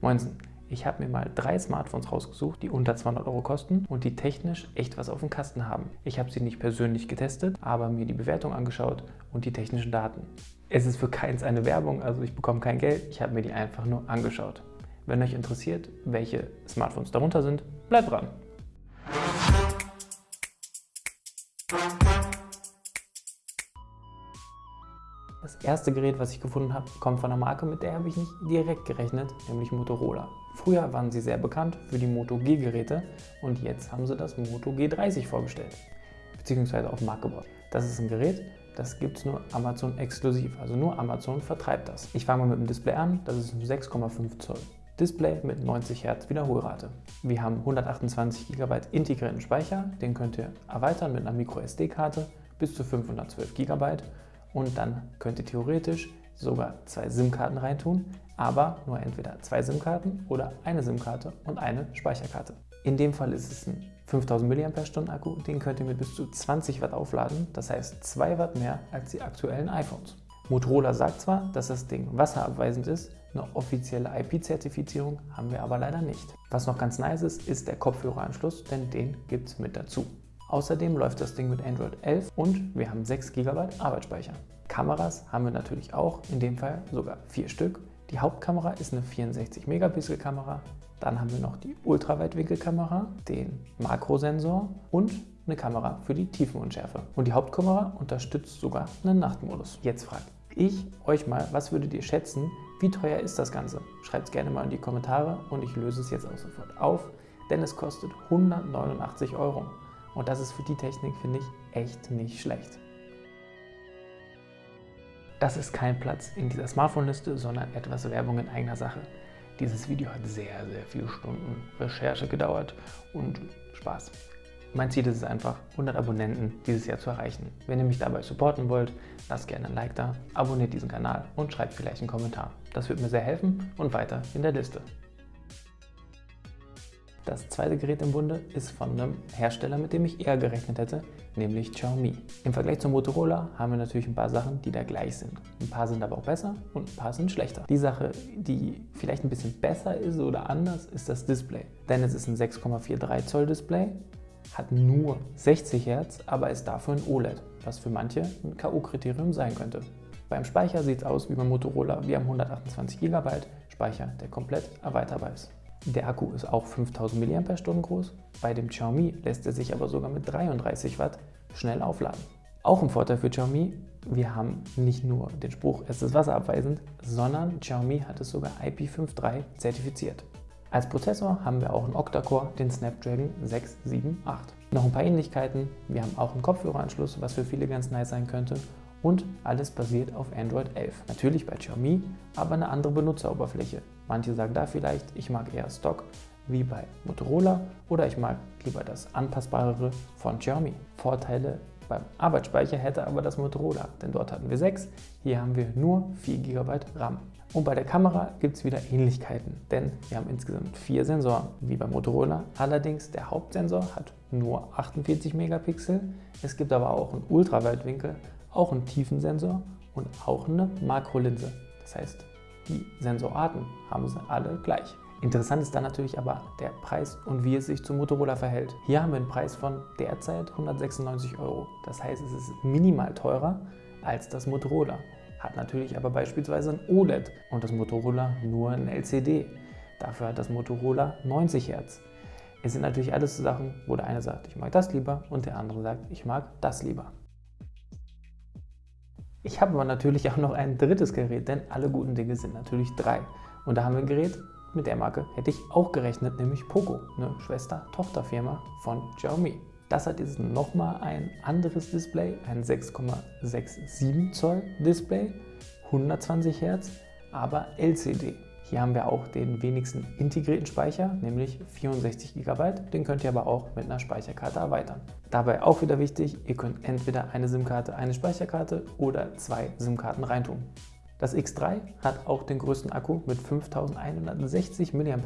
Moinsen, ich habe mir mal drei Smartphones rausgesucht, die unter 200 Euro kosten und die technisch echt was auf dem Kasten haben. Ich habe sie nicht persönlich getestet, aber mir die Bewertung angeschaut und die technischen Daten. Es ist für keins eine Werbung, also ich bekomme kein Geld, ich habe mir die einfach nur angeschaut. Wenn euch interessiert, welche Smartphones darunter sind, bleibt dran! Das erste Gerät, was ich gefunden habe, kommt von einer Marke, mit der habe ich nicht direkt gerechnet, nämlich Motorola. Früher waren sie sehr bekannt für die Moto G-Geräte und jetzt haben sie das Moto G30 vorgestellt, beziehungsweise auf den Markt gebracht. Das ist ein Gerät, das gibt es nur Amazon exklusiv, also nur Amazon vertreibt das. Ich fange mal mit dem Display an, das ist ein 6,5 Zoll. Display mit 90 Hertz Wiederholrate. Wir haben 128 GB integrierten Speicher, den könnt ihr erweitern mit einer MicroSD-Karte bis zu 512 GB und dann könnt ihr theoretisch sogar zwei SIM-Karten reintun, aber nur entweder zwei SIM-Karten oder eine SIM-Karte und eine Speicherkarte. In dem Fall ist es ein 5000 mAh Akku, den könnt ihr mit bis zu 20 Watt aufladen, das heißt 2 Watt mehr als die aktuellen iPhones. Motorola sagt zwar, dass das Ding wasserabweisend ist, eine offizielle IP-Zertifizierung haben wir aber leider nicht. Was noch ganz nice ist, ist der Kopfhöreranschluss, denn den gibt es mit dazu. Außerdem läuft das Ding mit Android 11 und wir haben 6 GB Arbeitsspeicher. Kameras haben wir natürlich auch, in dem Fall sogar 4 Stück. Die Hauptkamera ist eine 64 Megapixel Kamera. Dann haben wir noch die Ultraweitwinkelkamera, den Makrosensor und eine Kamera für die Tiefenunschärfe. Und die Hauptkamera unterstützt sogar einen Nachtmodus. Jetzt frage ich euch mal, was würdet ihr schätzen, wie teuer ist das Ganze? Schreibt es gerne mal in die Kommentare und ich löse es jetzt auch sofort auf, denn es kostet 189 Euro. Und das ist für die Technik, finde ich, echt nicht schlecht. Das ist kein Platz in dieser Smartphone-Liste, sondern etwas Werbung in eigener Sache. Dieses Video hat sehr, sehr viele Stunden Recherche gedauert und Spaß. Mein Ziel ist es einfach, 100 Abonnenten dieses Jahr zu erreichen. Wenn ihr mich dabei supporten wollt, lasst gerne ein Like da, abonniert diesen Kanal und schreibt vielleicht einen Kommentar. Das wird mir sehr helfen und weiter in der Liste. Das zweite Gerät im Bunde ist von einem Hersteller, mit dem ich eher gerechnet hätte, nämlich Xiaomi. Im Vergleich zum Motorola haben wir natürlich ein paar Sachen, die da gleich sind. Ein paar sind aber auch besser und ein paar sind schlechter. Die Sache, die vielleicht ein bisschen besser ist oder anders, ist das Display. Denn es ist ein 6,43 Zoll Display, hat nur 60 Hertz, aber ist dafür ein OLED, was für manche ein K.O.-Kriterium sein könnte. Beim Speicher sieht es aus wie beim Motorola. Wir haben 128 GB Speicher, der komplett erweiterbar ist. Der Akku ist auch 5000 mAh groß, bei dem Xiaomi lässt er sich aber sogar mit 33 Watt schnell aufladen. Auch ein Vorteil für Xiaomi, wir haben nicht nur den Spruch, es ist wasserabweisend, sondern Xiaomi hat es sogar IP53 zertifiziert. Als Prozessor haben wir auch einen Octa-Core, den Snapdragon 678. Noch ein paar Ähnlichkeiten, wir haben auch einen Kopfhöreranschluss, was für viele ganz nice sein könnte und alles basiert auf Android 11. Natürlich bei Xiaomi, aber eine andere Benutzeroberfläche. Manche sagen da vielleicht, ich mag eher Stock wie bei Motorola oder ich mag lieber das anpassbarere von Xiaomi. Vorteile beim Arbeitsspeicher hätte aber das Motorola, denn dort hatten wir 6, hier haben wir nur 4 GB RAM. Und bei der Kamera gibt es wieder Ähnlichkeiten, denn wir haben insgesamt vier Sensoren, wie beim Motorola. Allerdings der Hauptsensor hat nur 48 Megapixel. Es gibt aber auch einen Ultraweitwinkel auch einen Tiefensensor und auch eine Makrolinse. Das heißt, die Sensorarten haben sie alle gleich. Interessant ist dann natürlich aber der Preis und wie es sich zum Motorola verhält. Hier haben wir einen Preis von derzeit 196 Euro. Das heißt, es ist minimal teurer als das Motorola. Hat natürlich aber beispielsweise ein OLED und das Motorola nur ein LCD. Dafür hat das Motorola 90 Hertz. Es sind natürlich alles Sachen, wo der eine sagt, ich mag das lieber und der andere sagt, ich mag das lieber. Ich habe aber natürlich auch noch ein drittes Gerät, denn alle guten Dinge sind natürlich drei. Und da haben wir ein Gerät, mit der Marke hätte ich auch gerechnet, nämlich Poco, eine Schwester-Tochter-Firma von Xiaomi. Das hat jetzt nochmal ein anderes Display, ein 6,67 Zoll Display, 120 Hertz, aber LCD. Hier haben wir auch den wenigsten integrierten Speicher, nämlich 64 GB. Den könnt ihr aber auch mit einer Speicherkarte erweitern. Dabei auch wieder wichtig, ihr könnt entweder eine SIM-Karte, eine Speicherkarte oder zwei SIM-Karten reintun. Das X3 hat auch den größten Akku mit 5160 mAh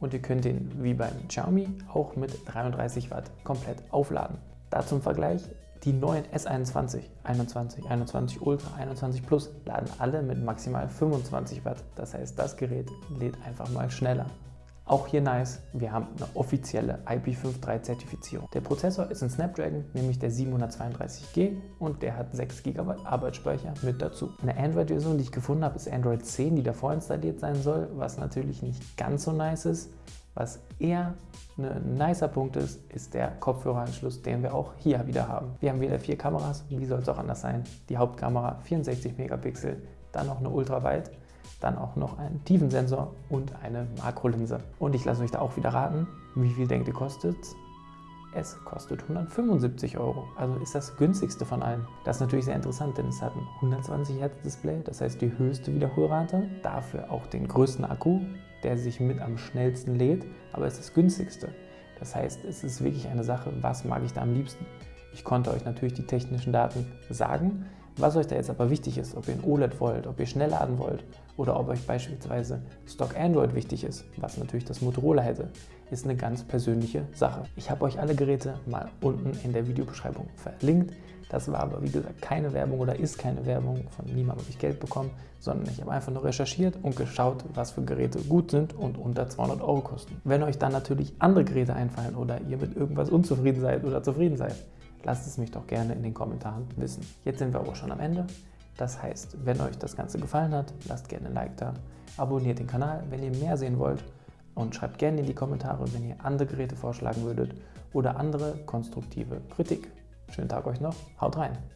und ihr könnt ihn wie beim Xiaomi auch mit 33 Watt komplett aufladen. Da zum Vergleich, Die neuen S21, 21, 21 Ultra, 21 Plus laden alle mit maximal 25 Watt. Das heißt, das Gerät lädt einfach mal schneller. Auch hier nice, wir haben eine offizielle IP53 Zertifizierung. Der Prozessor ist ein Snapdragon, nämlich der 732G und der hat 6 GB Arbeitsspeicher mit dazu. Eine Android-Version, die ich gefunden habe, ist Android 10, die davor installiert sein soll, was natürlich nicht ganz so nice ist. Was eher ein nicer Punkt ist, ist der Kopfhöreranschluss, den wir auch hier wieder haben. Wir haben wieder vier Kameras, wie soll es auch anders sein? Die Hauptkamera 64 Megapixel, dann noch eine Ultraweit dann auch noch einen Tiefensensor und eine Makrolinse. Und ich lasse euch da auch wieder raten, wie viel denkt ihr kostet es kostet 175 Euro, also ist das günstigste von allen. Das ist natürlich sehr interessant, denn es hat ein 120 Hertz Display, das heißt die höchste Wiederholrate, dafür auch den größten Akku, der sich mit am schnellsten lädt, aber es ist das günstigste. Das heißt, es ist wirklich eine Sache, was mag ich da am liebsten. Ich konnte euch natürlich die technischen Daten sagen, was euch da jetzt aber wichtig ist, ob ihr ein OLED wollt, ob ihr schnell laden wollt oder ob euch beispielsweise Stock Android wichtig ist, was natürlich das Motorola hätte, ist eine ganz persönliche Sache. Ich habe euch alle Geräte mal unten in der Videobeschreibung verlinkt. Das war aber wie gesagt keine Werbung oder ist keine Werbung, von niemandem habe ich Geld bekommen, sondern ich habe einfach nur recherchiert und geschaut, was für Geräte gut sind und unter 200 Euro kosten. Wenn euch dann natürlich andere Geräte einfallen oder ihr mit irgendwas unzufrieden seid oder zufrieden seid, lasst es mich doch gerne in den Kommentaren wissen. Jetzt sind wir aber schon am Ende. Das heißt, wenn euch das Ganze gefallen hat, lasst gerne ein Like da, abonniert den Kanal, wenn ihr mehr sehen wollt und schreibt gerne in die Kommentare, wenn ihr andere Geräte vorschlagen würdet oder andere konstruktive Kritik. Schönen Tag euch noch, haut rein!